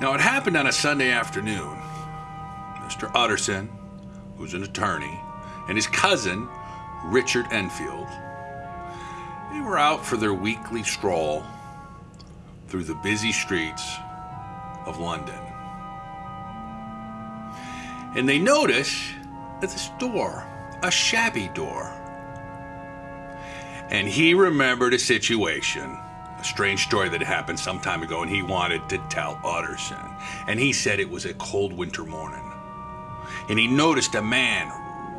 Now, it happened on a Sunday afternoon. Mr. Utterson, who's an attorney, and his cousin, Richard Enfield, they were out for their weekly stroll through the busy streets of London. And they notice that this door, a shabby door. And he remembered a situation a strange story that happened some time ago, and he wanted to tell Utterson. And he said it was a cold winter morning. And he noticed a man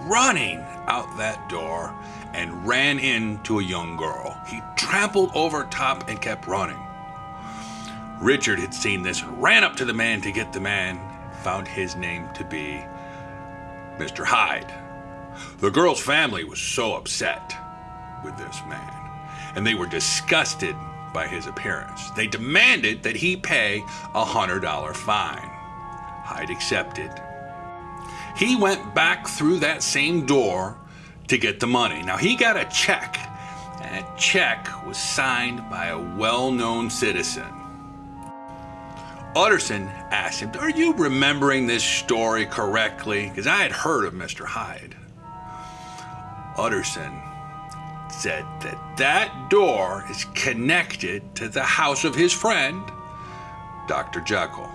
running out that door and ran into a young girl. He trampled over top and kept running. Richard had seen this ran up to the man to get the man, found his name to be Mr. Hyde. The girl's family was so upset with this man, and they were disgusted by his appearance. They demanded that he pay a $100 fine. Hyde accepted. He went back through that same door to get the money. Now, he got a check, and that check was signed by a well known citizen. Utterson asked him, Are you remembering this story correctly? Because I had heard of Mr. Hyde. Utterson said that that door is connected to the house of his friend, Dr. Jekyll.